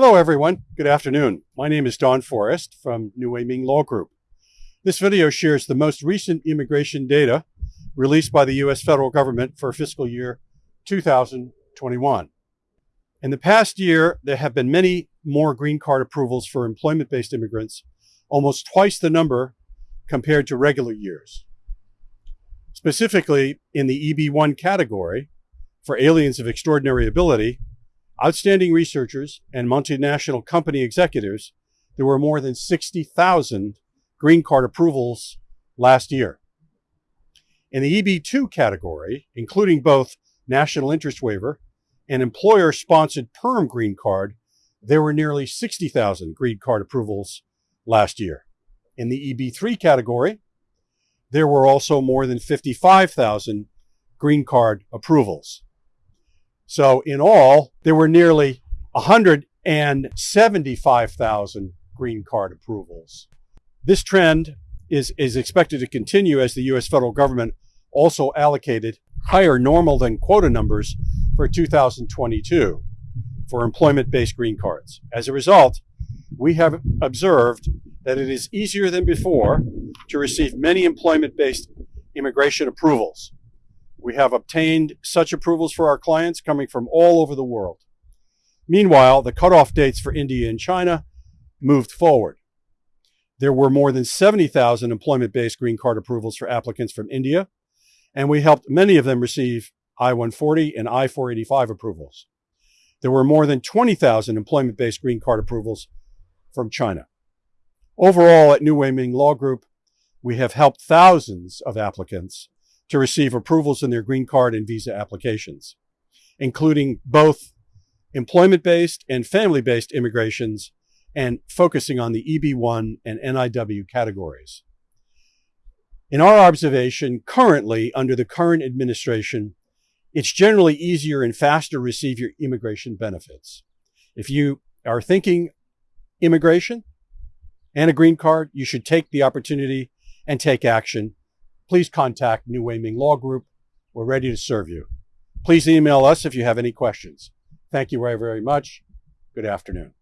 Hello, everyone. Good afternoon. My name is Don Forrest from New Wei Ming Law Group. This video shares the most recent immigration data released by the U.S. federal government for fiscal year 2021. In the past year, there have been many more green card approvals for employment-based immigrants, almost twice the number compared to regular years. Specifically, in the EB1 category, for aliens of extraordinary ability, outstanding researchers, and multinational company executives, there were more than 60,000 green card approvals last year. In the EB2 category, including both national interest waiver and employer-sponsored perm green card, there were nearly 60,000 green card approvals last year. In the EB3 category, there were also more than 55,000 green card approvals. So in all, there were nearly 175,000 green card approvals. This trend is, is expected to continue as the U.S. federal government also allocated higher normal than quota numbers for 2022 for employment-based green cards. As a result, we have observed that it is easier than before to receive many employment-based immigration approvals. We have obtained such approvals for our clients coming from all over the world. Meanwhile, the cutoff dates for India and China moved forward. There were more than 70,000 employment-based green card approvals for applicants from India, and we helped many of them receive I-140 and I-485 approvals. There were more than 20,000 employment-based green card approvals from China. Overall, at New Wei Ming Law Group, we have helped thousands of applicants to receive approvals in their green card and visa applications, including both employment-based and family-based immigrations and focusing on the EB1 and NIW categories. In our observation, currently, under the current administration, it's generally easier and faster to receive your immigration benefits. If you are thinking immigration and a green card, you should take the opportunity and take action please contact New Wei Ming Law Group. We're ready to serve you. Please email us if you have any questions. Thank you very, very much. Good afternoon.